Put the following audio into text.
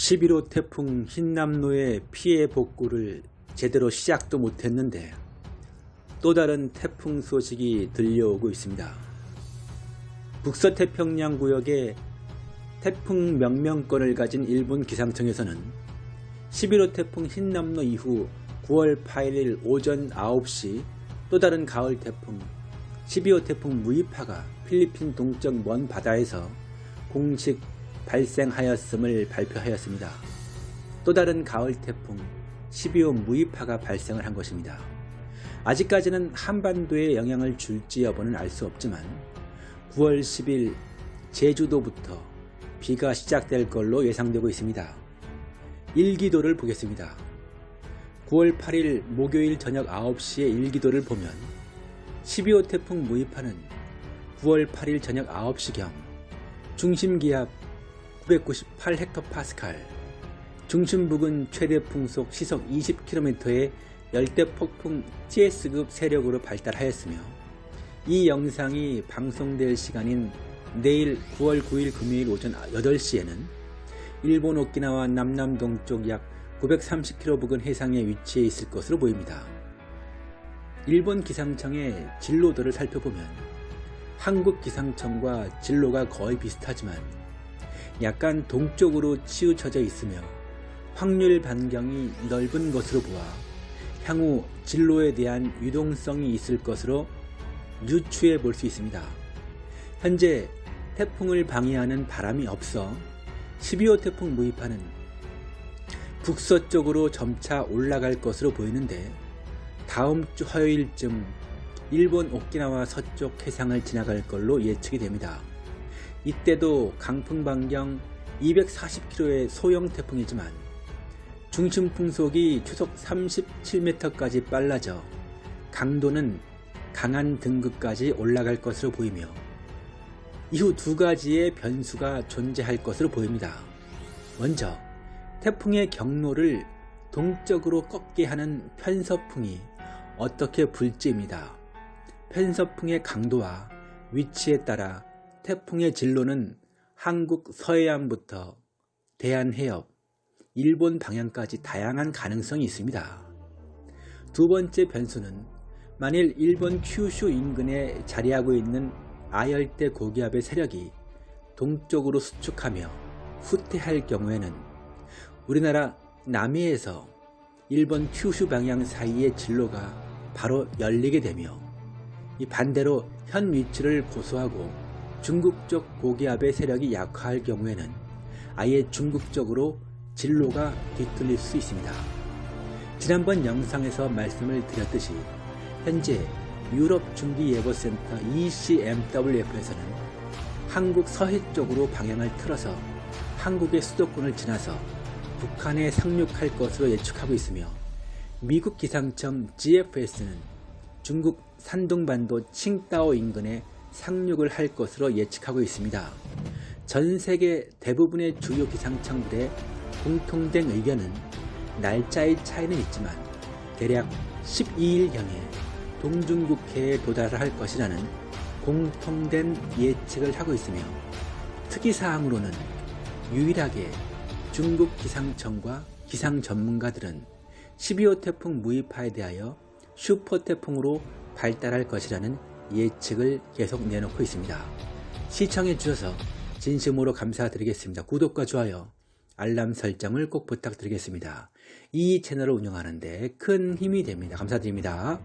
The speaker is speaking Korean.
11호 태풍 흰남노의 피해 복구를 제대로 시작도 못했는데 또 다른 태풍 소식이 들려오고 있습니다. 북서태평양 구역에 태풍 명명권을 가진 일본 기상청에서는 11호 태풍 흰남노 이후 9월 8일 오전 9시 또 다른 가을 태풍 12호 태풍 무이파가 필리핀 동쪽 먼 바다에서 공식 발생하였음을 발표하였습니다. 또 다른 가을 태풍 12호 무이파가 발생을 한 것입니다. 아직까지는 한반도에 영향을 줄지 여부는 알 수 없지만 9월 10일 제주도부터 비가 시작될 걸로 예상되고 있습니다. 일기도를 보겠습니다. 9월 8일 목요일 저녁 9시에 일기도를 보면 12호 태풍 무이파는 9월 8일 저녁 9시경 중심기압 998헥토파스칼 중심 부근 최대 풍속 시속 20km의 열대폭풍 TS급 세력으로 발달하였으며 이 영상이 방송될 시간인 내일 9월 9일 금요일 오전 8시에는 일본 오키나와 남남 동쪽 약 930km 부근 해상에 위치해 있을 것으로 보입니다. 일본 기상청의 진로도를 살펴보면 한국 기상청과 진로가 거의 비슷하지만 약간 동쪽으로 치우쳐져 있으며 확률 반경이 넓은 것으로 보아 향후 진로에 대한 유동성이 있을 것으로 유추해 볼 수 있습니다. 현재 태풍을 방해하는 바람이 없어 12호 태풍 무이파는 북서쪽으로 점차 올라갈 것으로 보이는데 다음 주 화요일쯤 일본 오키나와 서쪽 해상을 지나갈 걸로 예측이 됩니다. 이때도 강풍 반경 240km의 소형 태풍이지만 중심 풍속이 초속 37m까지 빨라져 강도는 강한 등급까지 올라갈 것으로 보이며 이후 두 가지의 변수가 존재할 것으로 보입니다. 먼저 태풍의 경로를 동쪽으로 꺾게 하는 편서풍이 어떻게 불지입니다. 편서풍의 강도와 위치에 따라 태풍의 진로는 한국 서해안부터 대한해협, 일본 방향까지 다양한 가능성이 있습니다. 두 번째 변수는 만일 일본 큐슈 인근에 자리하고 있는 아열대 고기압의 세력이 동쪽으로 수축하며 후퇴할 경우에는 우리나라 남해에서 일본 큐슈 방향 사이의 진로가 바로 열리게 되며 이 반대로 현 위치를 고수하고 중국 쪽 고기압의 세력이 약화할 경우에는 아예 중국 쪽으로 진로가 뒤틀릴 수 있습니다. 지난번 영상에서 말씀을 드렸듯이 현재 유럽 중기예보센터 ECMWF에서는 한국 서해 쪽으로 방향을 틀어서 한국의 수도권을 지나서 북한에 상륙할 것으로 예측하고 있으며 미국 기상청 GFS는 중국 산둥반도 칭따오 인근에 상륙을 할 것으로 예측하고 있습니다. 전 세계 대부분의 주요 기상청들의 공통된 의견은 날짜의 차이는 있지만 대략 12일경에 동중국해에 도달할 것이라는 공통된 예측을 하고 있으며 특이사항으로는 유일하게 중국 기상청과 기상 전문가들은 12호 태풍 무이파에 대하여 슈퍼 태풍으로 발달할 것이라는 예측을 계속 내놓고 있습니다. 시청해 주셔서 진심으로 감사드리겠습니다. 구독과 좋아요, 알람 설정을 꼭 부탁드리겠습니다. 이 채널을 운영하는데 큰 힘이 됩니다. 감사드립니다.